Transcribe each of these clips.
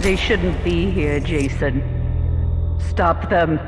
They shouldn't be here, Jason. Stop them.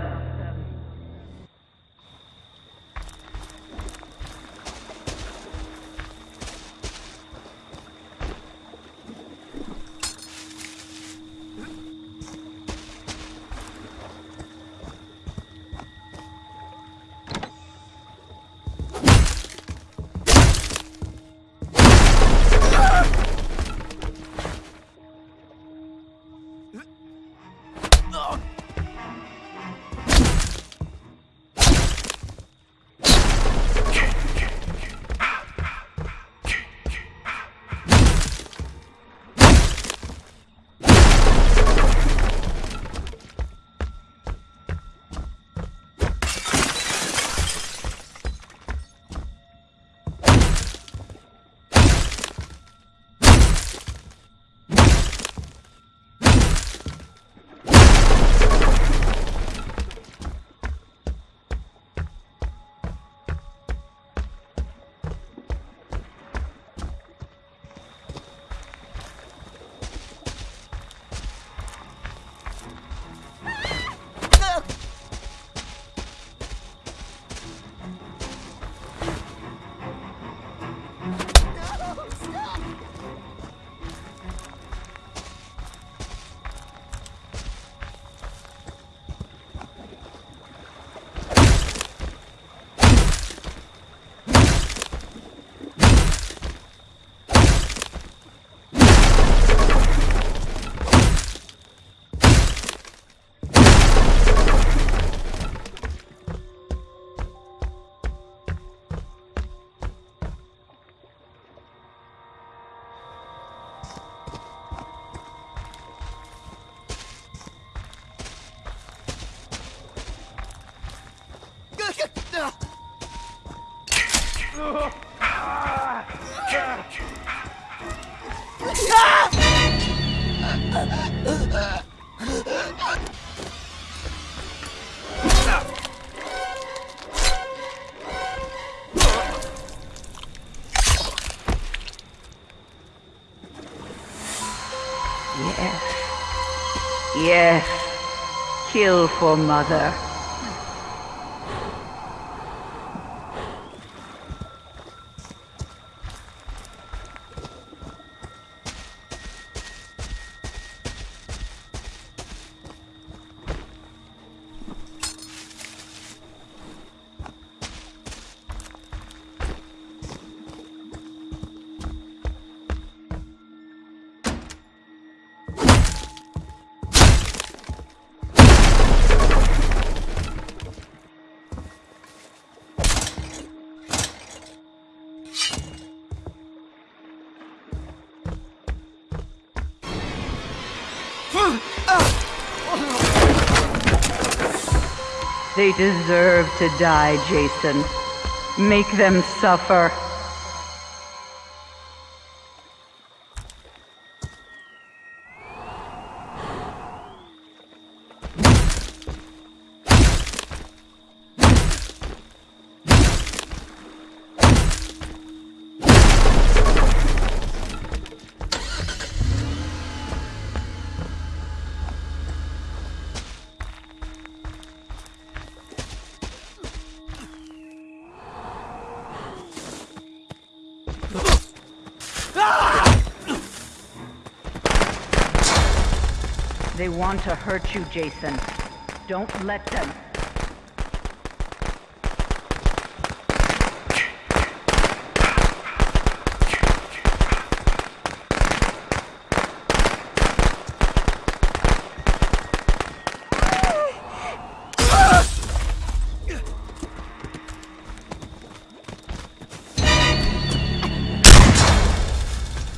Yes. Kill for mother. They deserve to die, Jason. Make them suffer. They want to hurt you, Jason. Don't let them.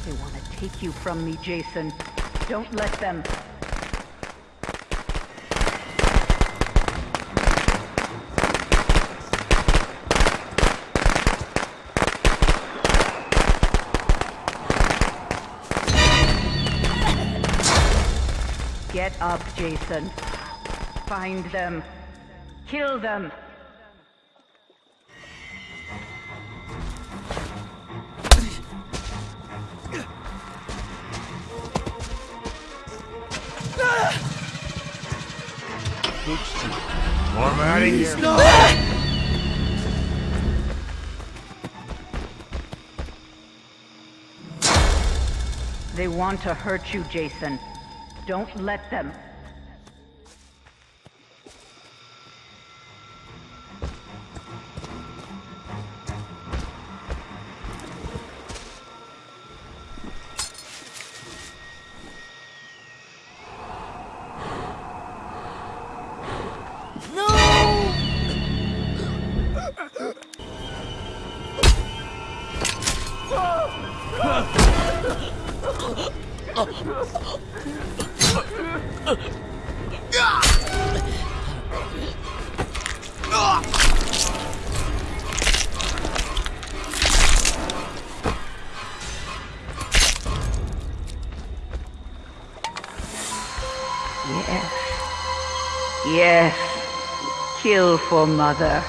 They want to take you from me, Jason. Don't let them. Get up, Jason. Find them. Kill them. Warm out of here. They want to hurt you, Jason. Don't let them. Yes. Yes. Kill for mother.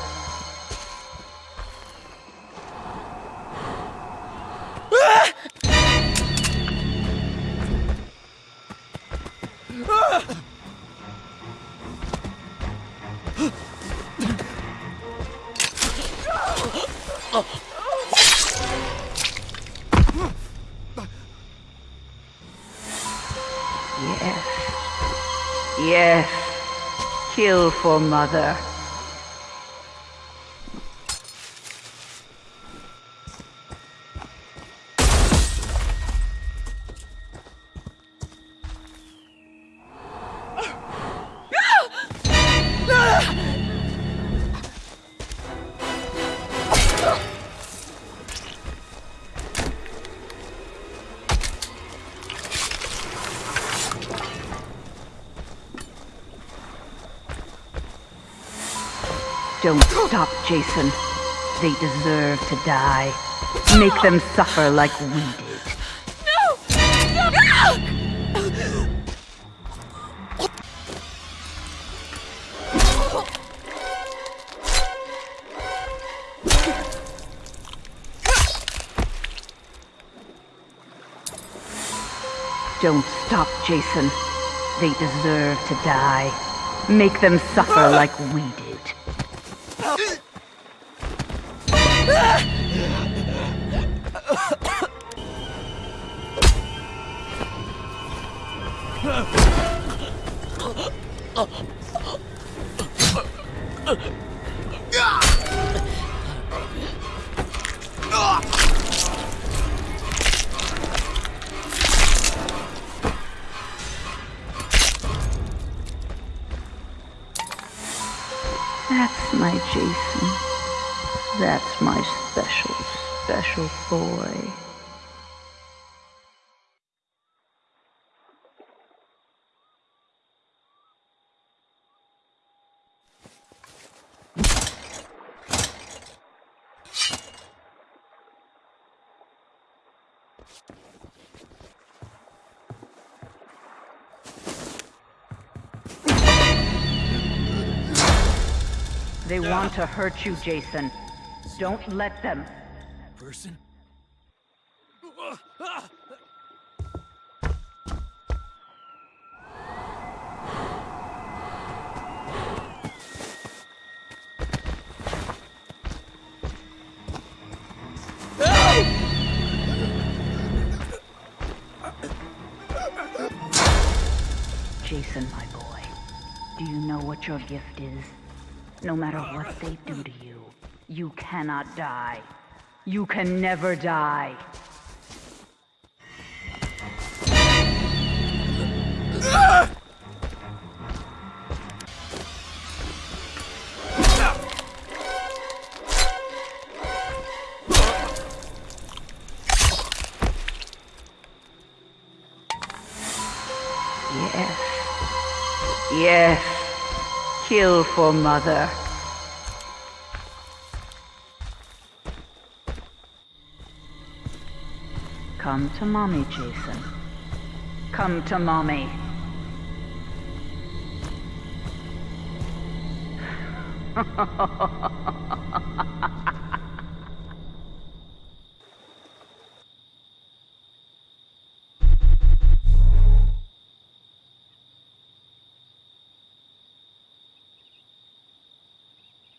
Yes. Yes. Kill for mother. Don't stop, Jason. They deserve to die. Make them suffer like we did. No! No! Don't stop, Jason. They deserve to die. Make them suffer like we did. Ugh. That's my Jason. That's my special, special boy. They want to hurt you, Jason. Don't let them. Person? Jason, my boy, do you know what your gift is? No matter what they do to you, you cannot die. You can never die. Yes. Yes. Kill for mother. Come to mommy, Jason. Come to mommy.